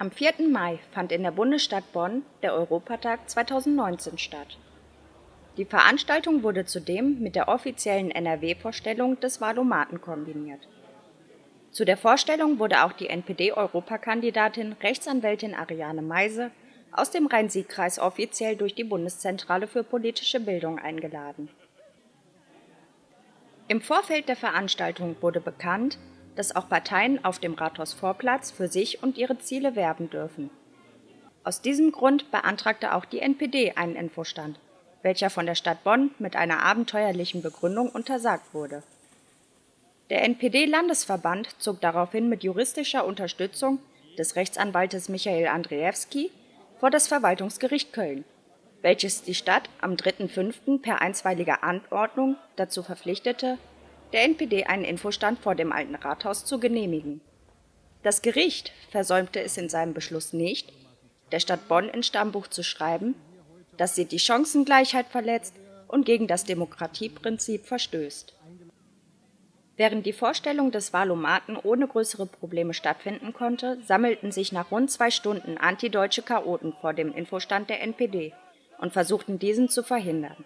Am 4. Mai fand in der Bundesstadt Bonn der Europatag 2019 statt. Die Veranstaltung wurde zudem mit der offiziellen NRW-Vorstellung des Wahlomaten kombiniert. Zu der Vorstellung wurde auch die NPD-Europakandidatin Rechtsanwältin Ariane Meise aus dem Rhein-Sieg-Kreis offiziell durch die Bundeszentrale für politische Bildung eingeladen. Im Vorfeld der Veranstaltung wurde bekannt, dass auch Parteien auf dem Rathausvorplatz für sich und ihre Ziele werben dürfen. Aus diesem Grund beantragte auch die NPD einen Infostand, welcher von der Stadt Bonn mit einer abenteuerlichen Begründung untersagt wurde. Der NPD-Landesverband zog daraufhin mit juristischer Unterstützung des Rechtsanwaltes Michael Andrzejewski vor das Verwaltungsgericht Köln, welches die Stadt am 3.5. per einstweiliger Anordnung dazu verpflichtete, der NPD einen Infostand vor dem Alten Rathaus zu genehmigen. Das Gericht versäumte es in seinem Beschluss nicht, der Stadt Bonn ins Stammbuch zu schreiben, dass sie die Chancengleichheit verletzt und gegen das Demokratieprinzip verstößt. Während die Vorstellung des Wahlomaten ohne größere Probleme stattfinden konnte, sammelten sich nach rund zwei Stunden antideutsche Chaoten vor dem Infostand der NPD und versuchten diesen zu verhindern.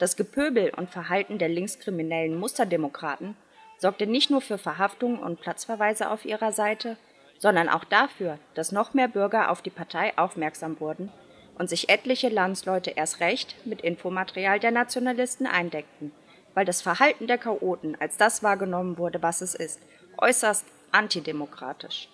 Das Gepöbel und Verhalten der linkskriminellen Musterdemokraten sorgte nicht nur für Verhaftungen und Platzverweise auf ihrer Seite, sondern auch dafür, dass noch mehr Bürger auf die Partei aufmerksam wurden und sich etliche Landsleute erst recht mit Infomaterial der Nationalisten eindeckten, weil das Verhalten der Chaoten als das wahrgenommen wurde, was es ist, äußerst antidemokratisch.